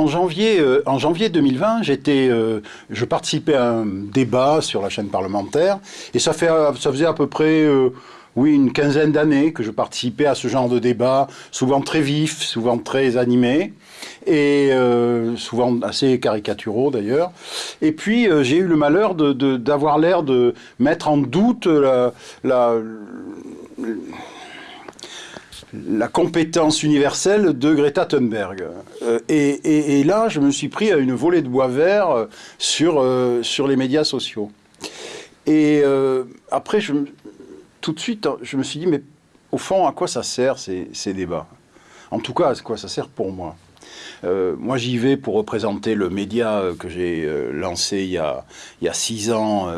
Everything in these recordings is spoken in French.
en, janvier, euh, en janvier 2020, j'étais, euh, je participais à un débat sur la chaîne parlementaire, et ça, fait, ça faisait à peu près, oui, une quinzaine d'années que je participais à ce genre de débat, souvent très vif, souvent très animé, et souvent assez caricaturaux d'ailleurs. Et puis j'ai eu le malheur d'avoir l'air de mettre en doute la compétence universelle de Greta Thunberg. Euh, et, là, je me suis pris à une volée de bois vert euh, sur, euh, sur les médias sociaux. Et après, je, tout de suite, je me suis dit, mais au fond, à quoi ça sert ces, ces débats? En tout cas, à quoi ça sert pour moi? Moi, j'y vais pour représenter le média que j'ai lancé il y, a, il y a six ans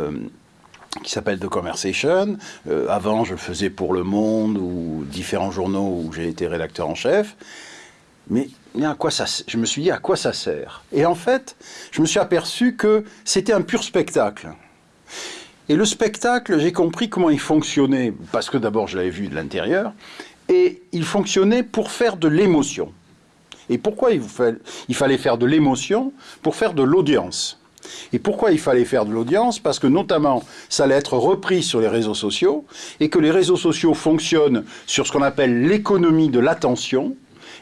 qui s'appelle The Conversation. Euh, avant, je faisais pour Le Monde ou différents journaux où j'ai été rédacteur en chef. Mais, à quoi ça, je me suis dit à quoi ça sert? Et en fait, je me suis aperçu que c'était un pur spectacle. Et le spectacle, j'ai compris comment il fonctionnait, parce que d'abord je l'avais vu de l'intérieur, et il fonctionnait pour faire de l'émotion. Et pourquoi il fallait faire de l'émotion? Pour faire de l'audience. Et pourquoi il fallait faire de l'audience? Parce que notamment, ça allait être repris sur les réseaux sociaux et que les réseaux sociaux fonctionnent sur ce qu'on appelle l'économie de l'attention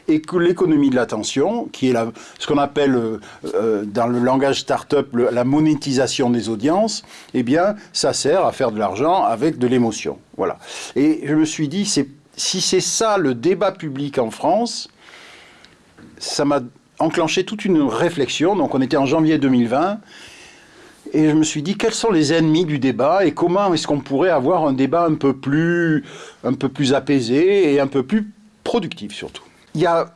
et que l'économie de l'attention, qui est ce qu'on appelle euh, euh, dans le langage start-up la monétisation des audiences, eh bien, ça sert à faire de l'argent avec de l'émotion. Voilà. Et je me suis dit, si c'est ça le débat public en France, ça m'a enclenché toute une réflexion. Donc on était en janvier 2020. Et je me suis dit, quels sont les ennemis du débat et comment est-ce qu'on pourrait avoir un débat un peu, plus, un peu plus apaisé et un peu plus productif surtout? Il y a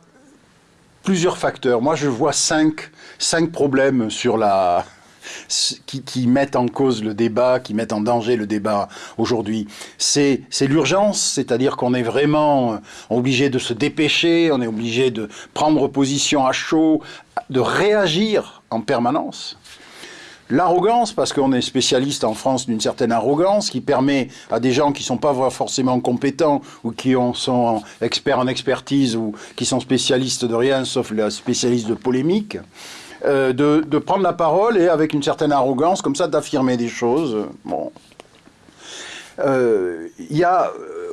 plusieurs facteurs. Moi, je vois cinq, cinq problèmes sur la, qui, mettent en cause le débat, qui mettent en danger le débat aujourd'hui. C'est l'urgence, c'est-à-dire qu'on est vraiment euh, obligé de se dépêcher, on est obligé de prendre position à chaud, de réagir en permanence. L'arrogance, parce qu'on est spécialiste en France d'une certaine arrogance qui permet à des gens qui ne sont pas forcément compétents ou qui sont experts en expertise ou qui sont spécialistes de rien sauf les spécialistes de polémique, euh, de, prendre la parole et avec une certaine arrogance, comme ça, d'affirmer des choses. Bon. Euh, y a, euh,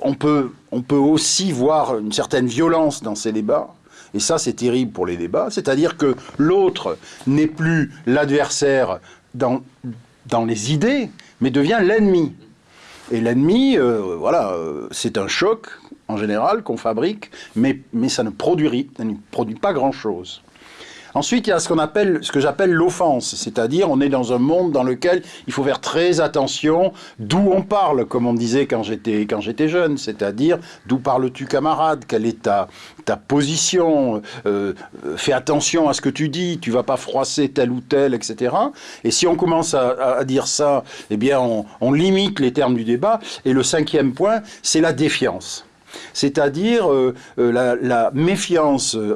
on, peut, on peut aussi voir une certaine violence dans ces débats. Et ça, c'est terrible pour les débats. C'est-à-dire que l'autre n'est plus l'adversaire dans, dans les idées, mais devient l'ennemi. Et l'ennemi, voilà, c'est un choc en général qu'on fabrique, mais, mais ça ne produit, ça ne produit pas grand-chose. Ensuite, il y a ce que j'appelle l'offense, c'est-à-dire on est dans un monde dans lequel il faut faire très attention d'où on parle, comme on disait quand j'étais jeune, c'est-à-dire d'où parles-tu camarade, quelle est ta position, euh, fais attention à ce que tu dis, tu vas pas froisser tel ou tel, etc. Et si on commence à, dire ça, eh bien on limite les termes du débat. Et le cinquième point, c'est la défiance c'est-à-dire euh, euh, la, méfiance euh,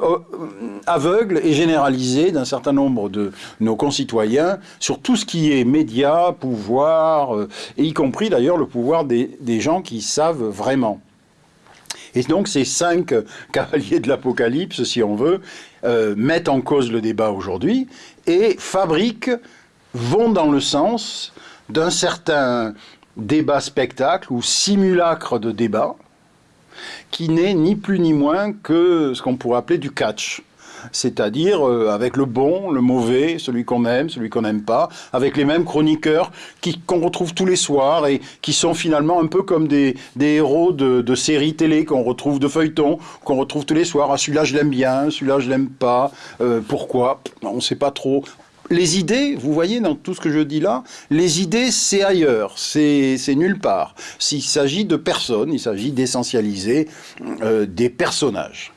aveugle et généralisée d'un certain nombre de nos concitoyens sur tout ce qui est médias, pouvoir, et y compris d'ailleurs le pouvoir des, gens qui savent vraiment. Et donc ces cinq cavaliers de l'Apocalypse, si on veut, mettent en cause le débat aujourd'hui et fabriquent, vont dans le sens d'un certain débat spectacle ou simulacre de débat, qui n'est ni plus ni moins que ce qu'on pourrait appeler du catch c'est-à-dire euh, avec le bon, le mauvais, celui qu'on aime, celui qu'on n'aime pas, avec les mêmes chroniqueurs qu'on retrouve tous les soirs et qui sont finalement un peu comme des, héros de, séries télé qu'on retrouve de feuilletons, qu'on retrouve tous les soirs. Ah, celui-là je l'aime bien, celui-là je l'aime pas. Euh, pourquoi? On ne sait pas trop les idées, vous voyez dans tout ce que je dis là, les idées c'est ailleurs, c'est nulle part. S'il s'agit de personnes, il s'agit d'essentialiser euh, des personnages.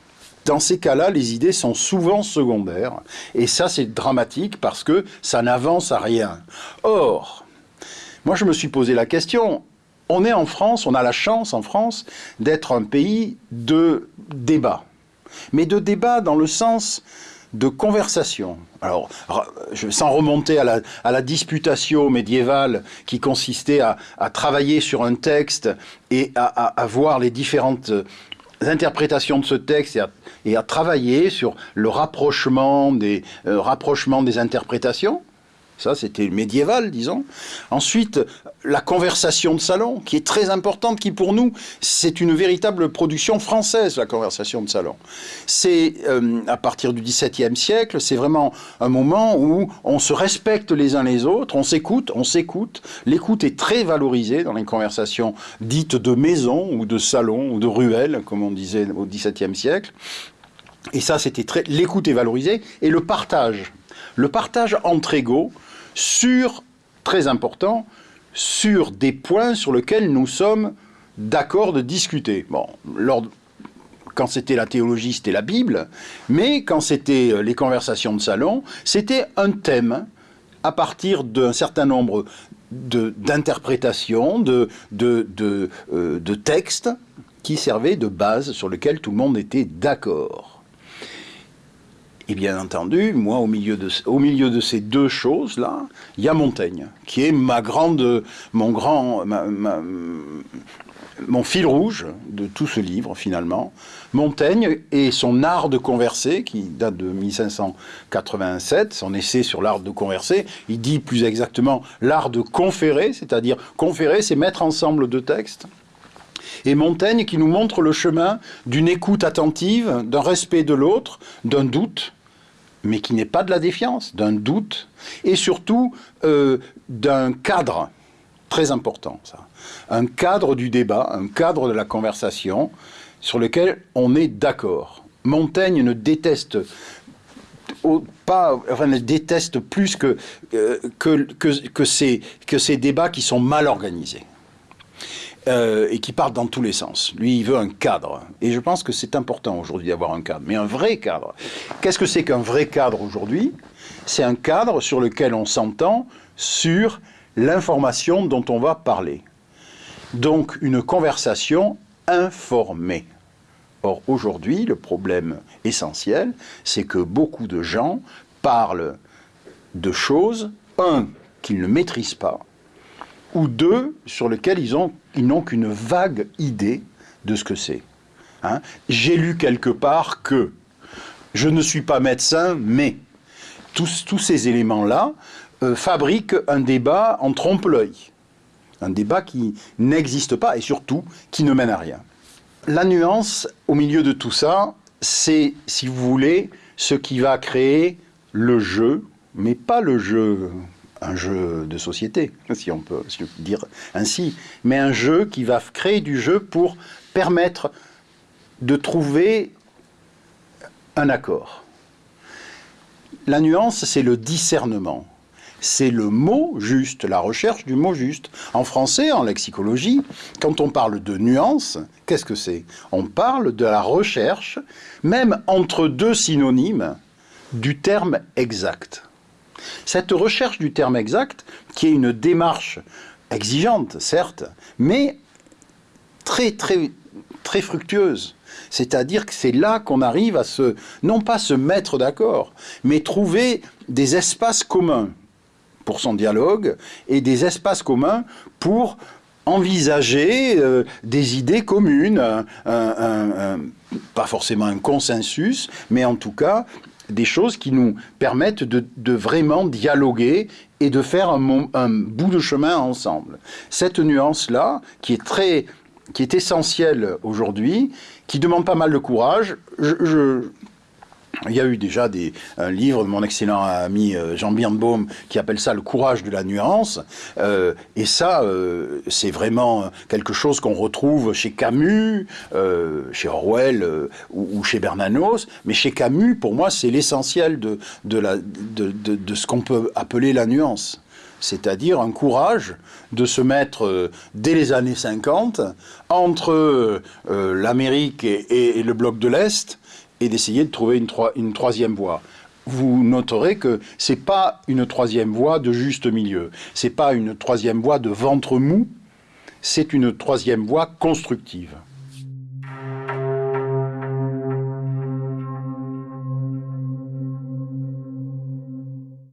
Dans ces cas-là, les idées sont souvent secondaires, et ça c'est dramatique parce que ça n'avance à rien. Or, moi je me suis posé la question, on est en France, on a la chance en France d'être un pays de débat. Mais de débat dans le sens de conversation. Alors, sans remonter à la, à la disputatio médiévale qui consistait à, travailler sur un texte et à, voir les différentes interprétation de ce texte et à, travailler sur le rapprochement des, euh, rapprochement des interprétations. Ça, c'était médiéval, disons. Ensuite, la conversation de salon, qui est très importante, qui pour nous, c'est une véritable production française, la conversation de salon. C'est euh, à partir du XVIIe siècle, c'est vraiment un moment où on se respecte les uns les autres, on s'écoute, on s'écoute. L'écoute est très valorisée dans les conversations dites de maison ou de salon ou de ruelle, comme on disait au XVIIe siècle. Et ça, c'était très. L'écoute est valorisée et le partage. Le partage entre égaux, sur, très important, sur des points sur lesquels nous sommes d'accord de discuter. Bon, quand c'était la théologie, c'était la Bible, mais quand c'était euh, les conversations de salon, c'était un thème à partir d'un certain nombre d'interprétations, euh, de textes qui servaient de base sur lesquels tout le monde était d'accord. Et bien entendu, moi, au milieu de, ces deux choses-là, il y a Montaigne, qui est ma grande, mon grand, mon fil rouge de tout ce livre, finalement. Montaigne et son art de converser, qui date de 1587, son essai sur l'art de converser, il dit plus exactement l'art de conférer, c'est-à-dire conférer, c'est mettre ensemble deux textes. Et Montaigne qui nous montre le chemin d'une écoute attentive, d'un respect de l'autre, d'un doute, mais qui n'est pas de la défiance, d'un doute, et surtout euh, d'un cadre très important, ça. Un cadre du débat, un cadre de la conversation sur lequel on est d'accord. Montaigne ne déteste pas, enfin, déteste plus euh, que ces débats qui sont mal organisés. Euh, et qui partent dans tous les sens. Lui, il veut un cadre. Et je pense que c'est important aujourd'hui d'avoir un cadre, mais un vrai cadre. Qu'est-ce que c'est qu'un vrai cadre aujourd'hui? C'est un cadre sur lequel on s'entend sur l'information dont on va parler. Donc une conversation informée. Or aujourd'hui, le problème essentiel, c'est que beaucoup de gens parlent de choses, un, qu'ils ne maîtrisent pas, ou deux sur lesquels ils n'ont ils qu'une vague idée de ce que c'est. Hein. J'ai lu quelque part que je ne suis pas médecin, mais tous, tous ces éléments-là euh, fabriquent un débat en trompe-l'œil. Un débat qui n'existe pas et surtout qui ne mène à rien. La nuance au milieu de tout ça, c'est, si vous voulez, ce qui va créer le jeu, mais pas le jeu un jeu de société, si on peut dire ainsi, mais un jeu qui va créer du jeu pour permettre de trouver un accord. La nuance, c'est le discernement. C'est le mot juste, la recherche du mot juste. En français, en lexicologie, quand on parle de nuance, qu'est-ce que c'est? On parle de la recherche, même entre deux synonymes, du terme exact. Cette recherche du terme exact, qui est une démarche exigeante, certes, mais très, très, très fructueuse. C'est-à-dire que c'est là qu'on arrive à se, non pas se mettre d'accord, mais trouver des espaces communs pour son dialogue et des espaces communs pour envisager euh, des idées communes, pas forcément un consensus, mais en tout cas des choses qui nous permettent de, vraiment dialoguer et de faire un, bout de chemin ensemble. Cette nuance-là, qui est très qui est essentielle aujourd'hui, qui demande pas mal de courage. je, il y a eu déjà des, un livre de mon excellent ami euh, Jean Birnbaum qui appelle ça le courage de la nuance. Euh, et ça, euh, c'est vraiment quelque chose qu'on retrouve chez Camus, chez Orwell ou, chez Bernanos. Mais chez Camus, pour moi, c'est l'essentiel de, ce qu'on peut appeler la nuance. C'est-à-dire un courage de se mettre dès les années 50 entre l'Amérique et le bloc de l'Est et d'essayer de trouver une, une troisième voie. Vous noterez que c'est pas une troisième voie de juste milieu, c'est pas une troisième voie de ventre mou, c'est une troisième voie constructive.